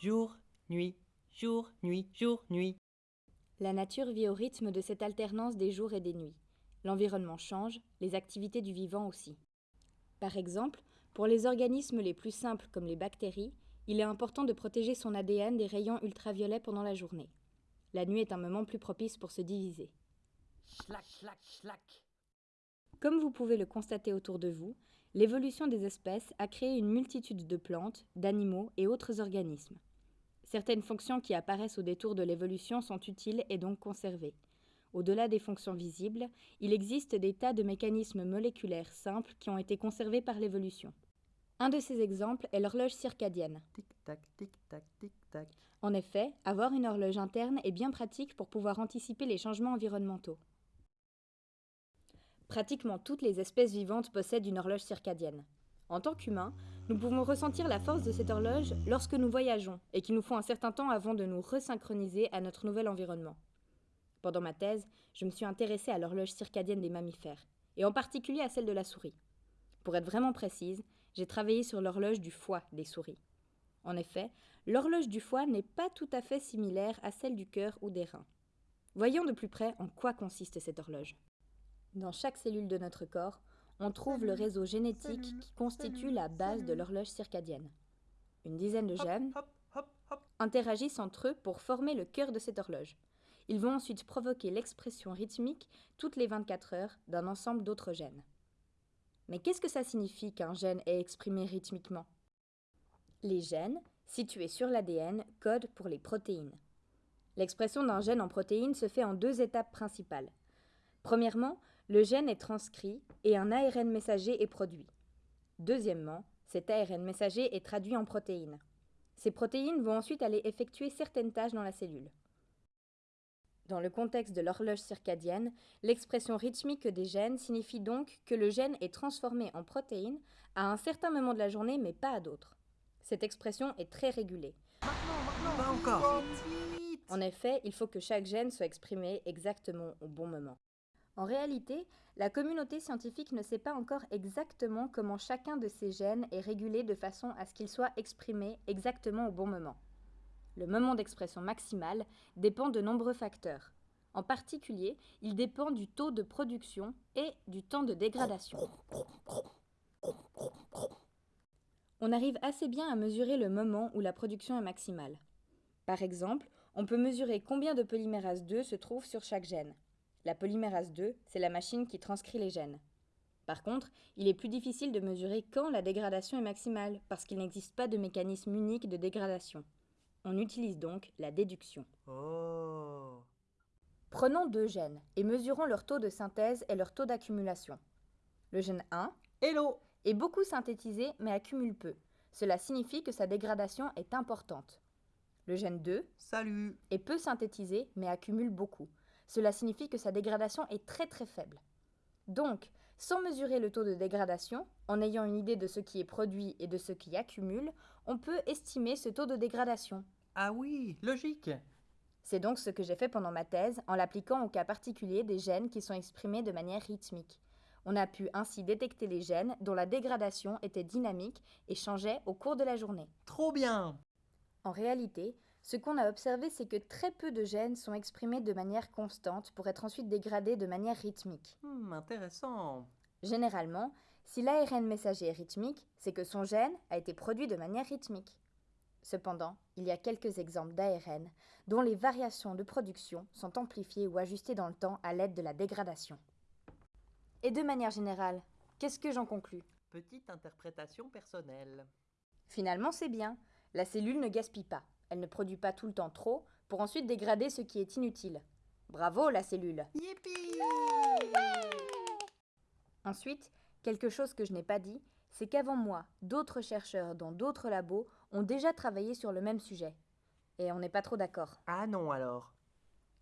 jour, nuit, jour, nuit, jour, nuit. La nature vit au rythme de cette alternance des jours et des nuits. L'environnement change, les activités du vivant aussi. Par exemple, pour les organismes les plus simples comme les bactéries, il est important de protéger son ADN des rayons ultraviolets pendant la journée. La nuit est un moment plus propice pour se diviser. Schlac, schlac, schlac. Comme vous pouvez le constater autour de vous, l'évolution des espèces a créé une multitude de plantes, d'animaux et autres organismes. Certaines fonctions qui apparaissent au détour de l'évolution sont utiles et donc conservées. Au-delà des fonctions visibles, il existe des tas de mécanismes moléculaires simples qui ont été conservés par l'évolution. Un de ces exemples est l'horloge circadienne. En effet, avoir une horloge interne est bien pratique pour pouvoir anticiper les changements environnementaux. Pratiquement toutes les espèces vivantes possèdent une horloge circadienne. En tant qu'humains, nous pouvons ressentir la force de cette horloge lorsque nous voyageons et qu'il nous faut un certain temps avant de nous resynchroniser à notre nouvel environnement. Pendant ma thèse, je me suis intéressée à l'horloge circadienne des mammifères, et en particulier à celle de la souris. Pour être vraiment précise, j'ai travaillé sur l'horloge du foie des souris. En effet, l'horloge du foie n'est pas tout à fait similaire à celle du cœur ou des reins. Voyons de plus près en quoi consiste cette horloge. Dans chaque cellule de notre corps, on trouve le réseau génétique qui constitue la base de l'horloge circadienne. Une dizaine de gènes interagissent entre eux pour former le cœur de cette horloge. Ils vont ensuite provoquer l'expression rythmique toutes les 24 heures d'un ensemble d'autres gènes. Mais qu'est-ce que ça signifie qu'un gène est exprimé rythmiquement? Les gènes, situés sur l'ADN, codent pour les protéines. L'expression d'un gène en protéines se fait en deux étapes principales. Premièrement, le gène est transcrit et un ARN messager est produit. Deuxièmement, cet ARN messager est traduit en protéines. Ces protéines vont ensuite aller effectuer certaines tâches dans la cellule. Dans le contexte de l'horloge circadienne, l'expression rythmique des gènes signifie donc que le gène est transformé en protéine à un certain moment de la journée mais pas à d'autres. Cette expression est très régulée. Pas encore. En effet, il faut que chaque gène soit exprimé exactement au bon moment. En réalité, la communauté scientifique ne sait pas encore exactement comment chacun de ces gènes est régulé de façon à ce qu'il soit exprimé exactement au bon moment. Le moment d'expression maximale dépend de nombreux facteurs. En particulier, il dépend du taux de production et du temps de dégradation. On arrive assez bien à mesurer le moment où la production est maximale. Par exemple, on peut mesurer combien de polymérase 2 se trouve sur chaque gène. La polymérase 2, c'est la machine qui transcrit les gènes. Par contre, il est plus difficile de mesurer quand la dégradation est maximale, parce qu'il n'existe pas de mécanisme unique de dégradation. On utilise donc la déduction. Oh. Prenons deux gènes et mesurons leur taux de synthèse et leur taux d'accumulation. Le gène 1 Hello. est beaucoup synthétisé mais accumule peu. Cela signifie que sa dégradation est importante. Le gène 2 Salut. est peu synthétisé mais accumule beaucoup. Cela signifie que sa dégradation est très très faible. Donc, sans mesurer le taux de dégradation, en ayant une idée de ce qui est produit et de ce qui accumule, on peut estimer ce taux de dégradation. Ah oui, logique. C'est donc ce que j'ai fait pendant ma thèse en l'appliquant au cas particulier des gènes qui sont exprimés de manière rythmique. On a pu ainsi détecter les gènes dont la dégradation était dynamique et changeait au cours de la journée. Trop bien. En réalité, ce qu'on a observé, c'est que très peu de gènes sont exprimés de manière constante pour être ensuite dégradés de manière rythmique. Hmm, intéressant. Généralement, si l'ARN messager est rythmique, c'est que son gène a été produit de manière rythmique. Cependant, il y a quelques exemples d'ARN dont les variations de production sont amplifiées ou ajustées dans le temps à l'aide de la dégradation. Et de manière générale, qu'est-ce que j'en conclus? Petite interprétation personnelle. Finalement, c'est bien. La cellule ne gaspille pas. Elle ne produit pas tout le temps trop pour ensuite dégrader ce qui est inutile. Bravo la cellule Ensuite, quelque chose que je n'ai pas dit, c'est qu'avant moi, d'autres chercheurs dans d'autres labos ont déjà travaillé sur le même sujet. Et on n'est pas trop d'accord. Ah non alors.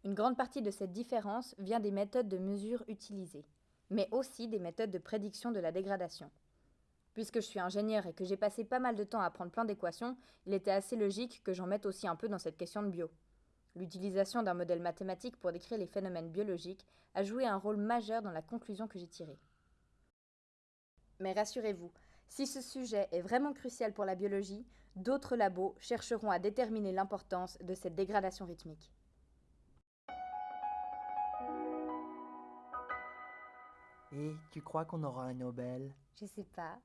Une grande partie de cette différence vient des méthodes de mesure utilisées, mais aussi des méthodes de prédiction de la dégradation. Puisque je suis ingénieur et que j'ai passé pas mal de temps à apprendre plein d'équations, il était assez logique que j'en mette aussi un peu dans cette question de bio. L'utilisation d'un modèle mathématique pour décrire les phénomènes biologiques a joué un rôle majeur dans la conclusion que j'ai tirée. Mais rassurez-vous, Si ce sujet est vraiment crucial pour la biologie, d'autres labos chercheront à déterminer l'importance de cette dégradation rythmique. Et tu crois qu'on aura un Nobel? Je sais pas.